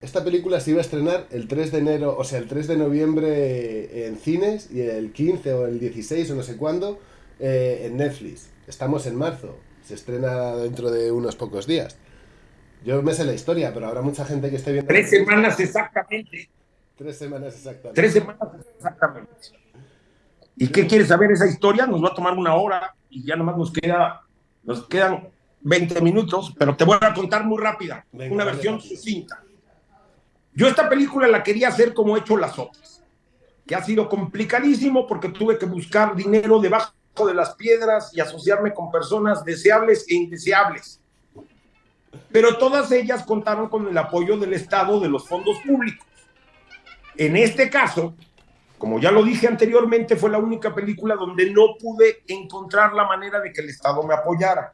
Esta película se iba a estrenar el 3 de enero, o sea, el 3 de noviembre en cines y el 15 o el 16 o no sé cuándo eh, en Netflix. Estamos en marzo, se estrena dentro de unos pocos días. Yo me sé la historia, pero habrá mucha gente que esté viendo. Tres semanas exactamente. Tres semanas exactamente. Tres semanas exactamente. ¿Y qué quieres saber esa historia? Nos va a tomar una hora y ya nomás nos queda, nos quedan 20 minutos, pero te voy a contar muy rápida, una versión sucinta. Yo esta película la quería hacer como he hecho las otras, que ha sido complicadísimo porque tuve que buscar dinero debajo de las piedras y asociarme con personas deseables e indeseables. Pero todas ellas contaron con el apoyo del Estado de los fondos públicos. En este caso, como ya lo dije anteriormente, fue la única película donde no pude encontrar la manera de que el Estado me apoyara.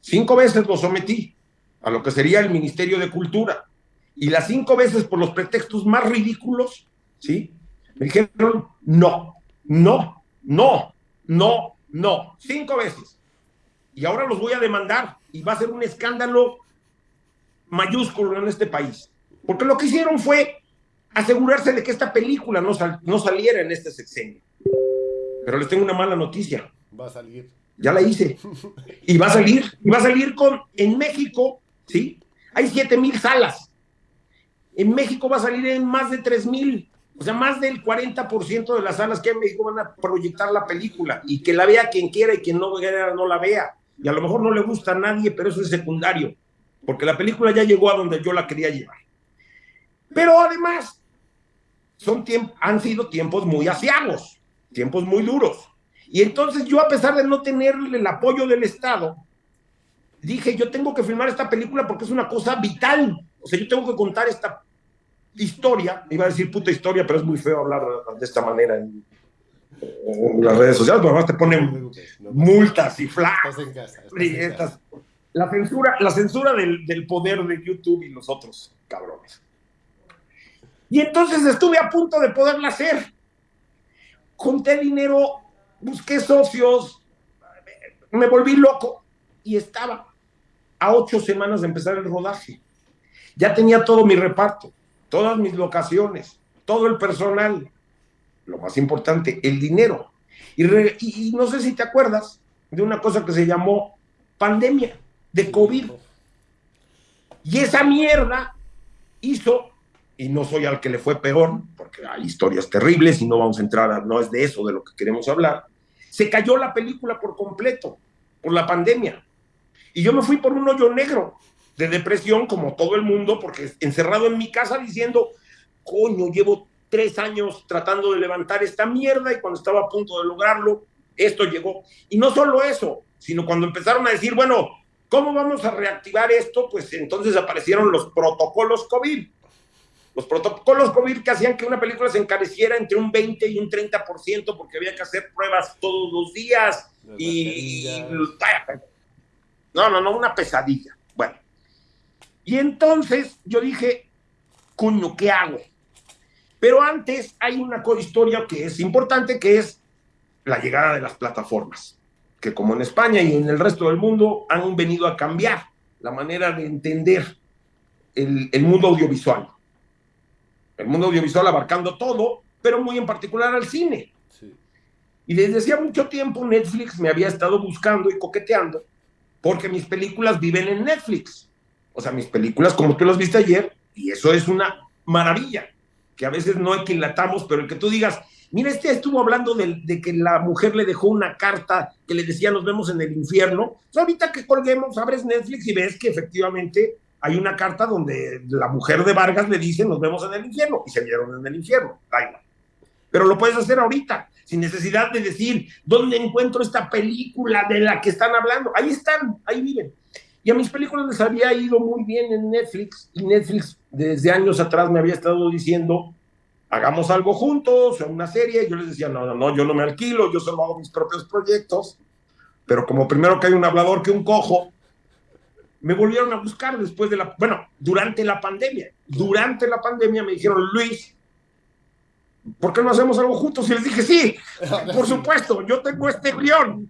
Cinco veces lo sometí a lo que sería el Ministerio de Cultura y las cinco veces por los pretextos más ridículos, ¿sí? Me dijeron no, no, no, no, no, cinco veces. Y ahora los voy a demandar y va a ser un escándalo mayúsculo en este país. Porque lo que hicieron fue asegurarse de que esta película no, no saliera en este sexenio. Pero les tengo una mala noticia. Va a salir. Ya la hice. Y va a salir. Y va a salir con, en México, ¿sí? Hay siete mil salas. En México va a salir en más de 3 mil. O sea, más del 40% de las salas que hay en México van a proyectar la película y que la vea quien quiera y quien no quiera no la vea. Y a lo mejor no le gusta a nadie, pero eso es secundario, porque la película ya llegó a donde yo la quería llevar. Pero además, son han sido tiempos muy asiagos, tiempos muy duros. Y entonces yo, a pesar de no tener el apoyo del Estado, dije, yo tengo que filmar esta película porque es una cosa vital. O sea, yo tengo que contar esta historia, iba a decir puta historia, pero es muy feo hablar de esta manera en, las redes sociales, porque además te ponen multas y flags. La censura, la censura del, del, poder de YouTube y los otros cabrones. Y entonces estuve a punto de poderla hacer. Conté dinero, busqué socios, me volví loco y estaba a ocho semanas de empezar el rodaje. Ya tenía todo mi reparto todas mis locaciones, todo el personal, lo más importante, el dinero. Y, no sé si te acuerdas de una cosa que se llamó pandemia de COVID. Y esa mierda hizo, y no soy al que le fue peor, porque hay historias terribles y no vamos a entrar, no es de eso de lo que queremos hablar, se cayó la película por completo, por la pandemia. Y yo me fui por un hoyo negro de depresión como todo el mundo, porque encerrado en mi casa diciendo, coño, llevo tres años tratando de levantar esta mierda y cuando estaba a punto de lograrlo, esto llegó. Y no solo eso, sino cuando empezaron a decir, bueno, ¿cómo vamos a reactivar esto? Pues entonces aparecieron los protocolos COVID. Los protocolos COVID que hacían que una película se encareciera entre un 20 y un 30% porque había que hacer pruebas todos los días. y, no, no, no, una pesadilla. Y entonces yo dije, cuño, ¿qué hago? Pero antes hay una historia que es importante, que es la llegada de las plataformas, que como en España y en el resto del mundo han venido a cambiar la manera de entender el, mundo audiovisual. El mundo audiovisual abarcando todo, pero muy en particular al cine. Y desde hacía mucho tiempo Netflix me había estado buscando y coqueteando, porque mis películas viven en Netflix o sea, mis películas como tú las viste ayer, y eso es una maravilla, que a veces no equilatamos, pero el que tú digas, mira, este estuvo hablando de, que la mujer le dejó una carta que le decía nos vemos en el infierno. Pues ahorita que colguemos, abres Netflix y ves que efectivamente hay una carta donde la mujer de Vargas le dice nos vemos en el infierno y se vieron en el infierno. Pero lo puedes hacer ahorita, sin necesidad de decir dónde encuentro esta película de la que están hablando. Ahí están, ahí viven. Y a mis películas les había ido muy bien en Netflix y Netflix desde años atrás me había estado diciendo, hagamos algo juntos, una serie. Y yo les decía, no, no, no, yo no me alquilo, yo solo hago mis propios proyectos. Pero como primero que hay un hablador que un cojo, me volvieron a buscar después de la, bueno, durante la pandemia. Durante la pandemia me dijeron, Luis, ¿por qué no hacemos algo juntos? Y les dije, sí, por supuesto, yo tengo este guion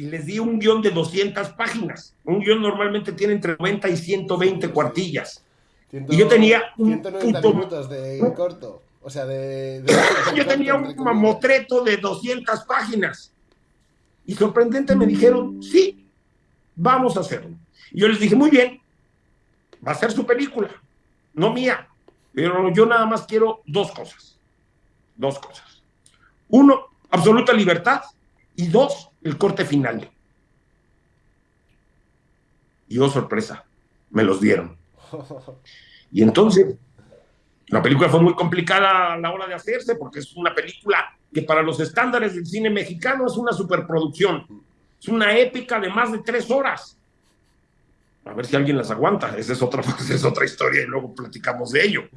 y les di un guion de 200 páginas. Un guion normalmente tiene entre 90 y 120 cuartillas. y yo tenía un minutos de corto. O sea, de... yo tenía un mamotreto de 200 páginas. Y sorprendente me dijeron, sí, vamos a hacerlo. Y yo les dije, muy bien, va a ser su película, no mía. Pero yo nada más quiero dos cosas. Dos cosas. Uno, absoluta libertad. Y dos, el corte final. Y oh, sorpresa, me los dieron. Y entonces, la película fue muy complicada a la hora de hacerse porque es una película que para los estándares del cine mexicano es una superproducción. Es una épica de más de tres horas. A ver si alguien las aguanta. Esa es otra, esa es otra historia y luego platicamos de ello.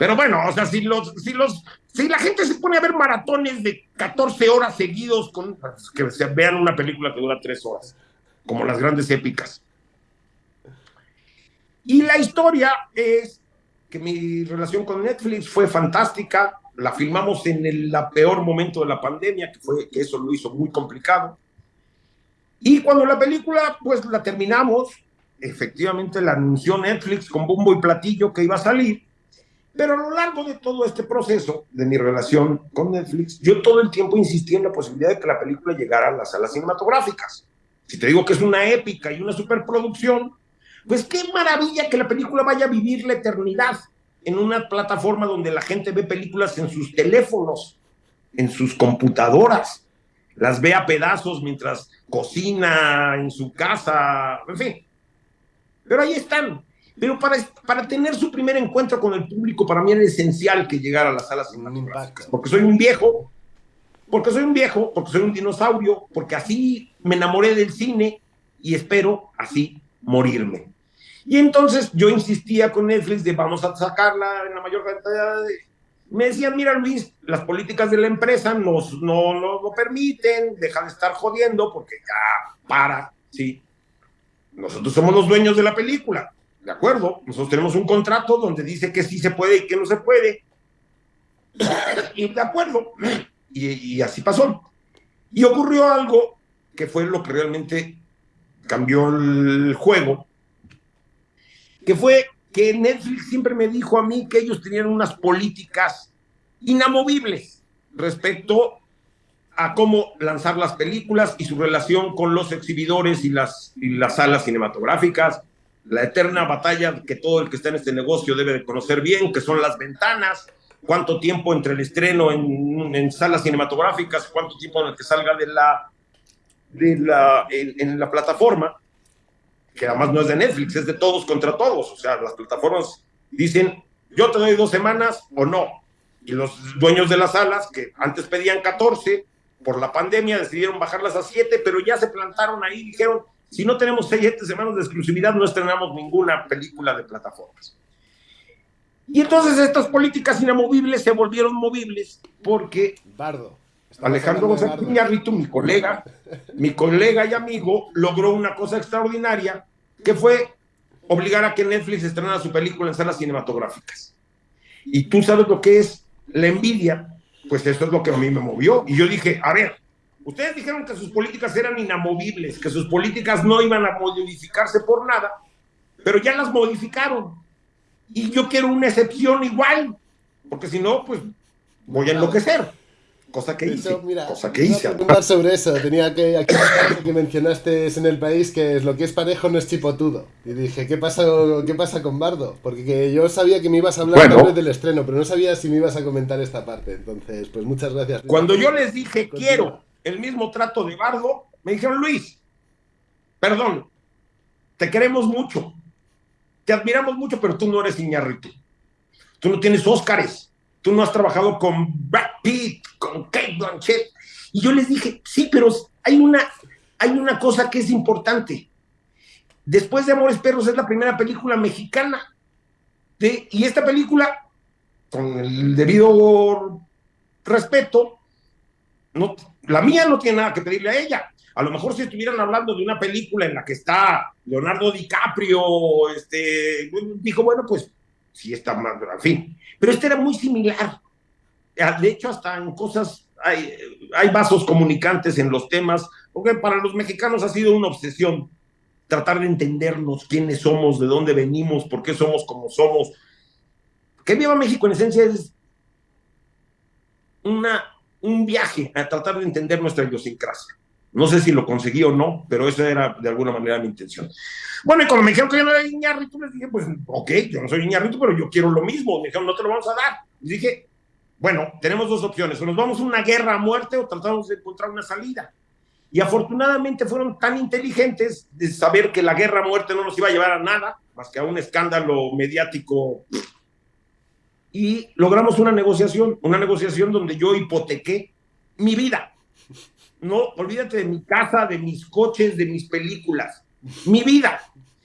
Pero bueno, o sea, si los, si los, si la gente se pone a ver maratones de 14 horas seguidos con que se vean una película que dura tres horas, como las grandes épicas. Y la historia es que mi relación con Netflix fue fantástica. La filmamos en el peor momento de la pandemia, que fue que eso lo hizo muy complicado. Y cuando la película, pues la terminamos, efectivamente la anunció Netflix con bombo y platillo que iba a salir. Pero a lo largo de todo este proceso de mi relación con Netflix, yo todo el tiempo insistí en la posibilidad de que la película llegara a las salas cinematográficas. Si te digo que es una épica y una superproducción, pues qué maravilla que la película vaya a vivir la eternidad en una plataforma donde la gente ve películas en sus teléfonos, en sus computadoras, las ve a pedazos mientras cocina en su casa, en fin. Pero ahí están. Pero para, para tener su primer encuentro con el público, para mí era esencial que llegara a las salas cinematográficas, porque soy un viejo, porque soy un viejo, porque soy un dinosaurio, porque así me enamoré del cine y espero así morirme. Y entonces yo insistía con Netflix de vamos a sacarla en la mayor cantidad de... Me decían, mira Luis, las políticas de la empresa nos, no lo permiten, deja de estar jodiendo porque ya para, sí. Nosotros somos los dueños de la película, ¿de acuerdo? Nosotros tenemos un contrato donde dice que sí se puede y que no se puede. y de acuerdo. Y, así pasó. Y ocurrió algo que fue lo que realmente cambió el juego, que fue que Netflix siempre me dijo a mí que ellos tenían unas políticas inamovibles respecto a cómo lanzar las películas y su relación con los exhibidores y las, y las salas cinematográficas, la eterna batalla que todo el que está en este negocio debe de conocer bien, que son las ventanas, cuánto tiempo entre el estreno en, en salas cinematográficas, cuánto tiempo en el que salga de la, de la, en, la plataforma, que además no es de Netflix, es de todos contra todos. O sea, las plataformas dicen, yo te doy dos semanas o no. Y los dueños de las salas, que antes pedían 14, por la pandemia decidieron bajarlas a 7, pero ya se plantaron ahí dijeron, si no tenemos 6, 7 semanas de exclusividad, no estrenamos ninguna película de plataformas. Y entonces estas políticas inamovibles se volvieron movibles porque Bardo. Alejandro González Iñárritu, mi colega, mi colega y amigo, logró una cosa extraordinaria que fue obligar a que Netflix estrenara su película en salas cinematográficas. Y tú sabes lo que es la envidia, pues eso es lo que a mí me movió. Y yo dije, a ver, ustedes dijeron que sus políticas eran inamovibles, que sus políticas no iban a modificarse por nada, pero ya las modificaron. Y yo quiero una excepción igual, porque si no, pues voy a enloquecer. Cosa que hice. cosa que hice. sobre eso. Tenía que aquí que mencionaste en el país que es lo que es parejo no es chipotudo. Y dije, ¿qué pasa, qué pasa con Bardo? Porque yo sabía que me ibas a hablar del estreno, pero no sabía si me ibas a comentar esta parte. Entonces, pues muchas gracias. Cuando yo les dije, quiero el mismo trato de Bardo, me dijeron, Luis, perdón, te queremos mucho, te admiramos mucho, pero tú no eres Iñárritu. Tú no tienes Óscares tú no has trabajado con Brad Pitt, con Kate Blanchett. Y yo les dije, sí, pero hay una, hay una cosa que es importante. Después de Amores Perros es la primera película mexicana. Y esta película, con el debido respeto, no, la mía no tiene nada que pedirle a ella. A lo mejor si estuvieran hablando de una película en la que está Leonardo DiCaprio, este, dijo, bueno, pues sí está más, en fin. Pero este era muy similar. De hecho, hasta en cosas, hay, hay vasos comunicantes en los temas, porque para los mexicanos ha sido una obsesión tratar de entendernos quiénes somos, de dónde venimos, por qué somos como somos. Que Viva México en esencia es una, un viaje a tratar de entender nuestra idiosincrasia. No sé si lo conseguí o no, pero esa era de alguna manera mi intención. Bueno, y cuando me dijeron que yo no era Iñárritu, les dije, pues, ok, yo no soy Iñárritu, pero yo quiero lo mismo. Me dijeron, no te lo vamos a dar. Y dije, bueno, tenemos dos opciones, o nos vamos a una guerra a muerte o tratamos de encontrar una salida. Y afortunadamente fueron tan inteligentes de saber que la guerra a muerte no nos iba a llevar a nada, más que a un escándalo mediático. Y logramos una negociación, una negociación donde yo hipotequé mi vida. No, olvídate de mi casa, de mis coches, de mis películas, mi vida.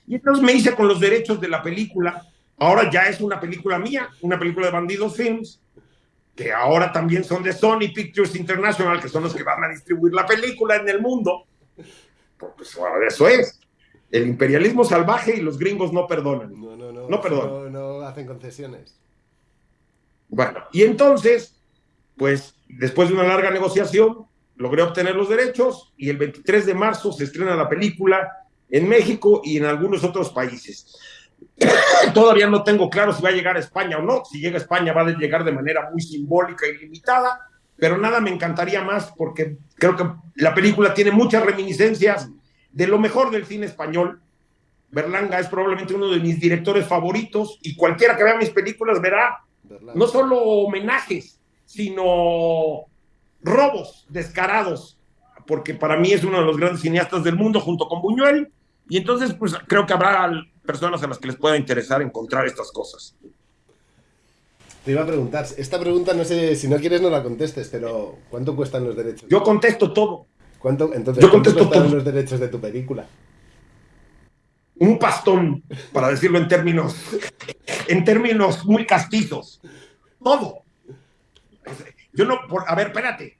Y entonces me hice con los derechos de la película. Ahora ya es una película mía, una película de Bandidos Films, que ahora también son de Sony Pictures International, que son los que van a distribuir la película en el mundo. Pues eso es. El imperialismo salvaje y los gringos no perdonan. No, no, no. No perdonan. No, no hacen concesiones. Bueno, y entonces, pues después de una larga negociación, logré obtener los derechos y el 23 de marzo se estrena la película en México y en algunos otros países. Todavía no tengo claro si va a llegar a España o no. Si llega a España va a llegar de manera muy simbólica y limitada, pero nada me encantaría más porque creo que la película tiene muchas reminiscencias de lo mejor del cine español. Berlanga es probablemente uno de mis directores favoritos y cualquiera que vea mis películas verá Berlanga. no solo homenajes, sino robos descarados, porque para mí es uno de los grandes cineastas del mundo junto con Buñuel, y entonces pues creo que habrá personas a las que les pueda interesar encontrar estas cosas. Te iba a preguntar, esta pregunta no sé, si no quieres no la contestes, pero ¿cuánto cuestan los derechos? Yo contesto todo, ¿Cuánto, entonces, yo ¿cuánto contesto cuestan todo. los derechos de tu película? Un pastón, para decirlo en términos, en términos muy castizos, todo. Yo no, por, a ver, espérate,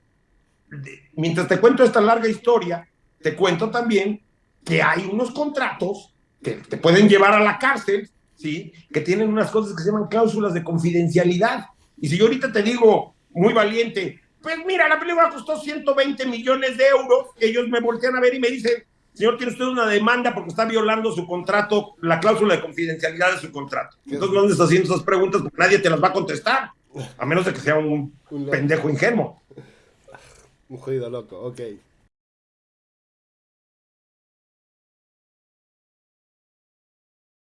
mientras te cuento esta larga historia, te cuento también que hay unos contratos que te pueden llevar a la cárcel, ¿sí? Que tienen unas cosas que se llaman cláusulas de confidencialidad. Y si yo ahorita te digo, muy valiente, pues mira, la película costó 120 millones de euros, ellos me voltean a ver y me dicen, señor, tiene usted una demanda porque está violando su contrato, la cláusula de confidencialidad de su contrato. Entonces no andes haciendo esas preguntas porque nadie te las va a contestar, a menos de que sea un pendejo ingenuo. Un jodido loco, ok.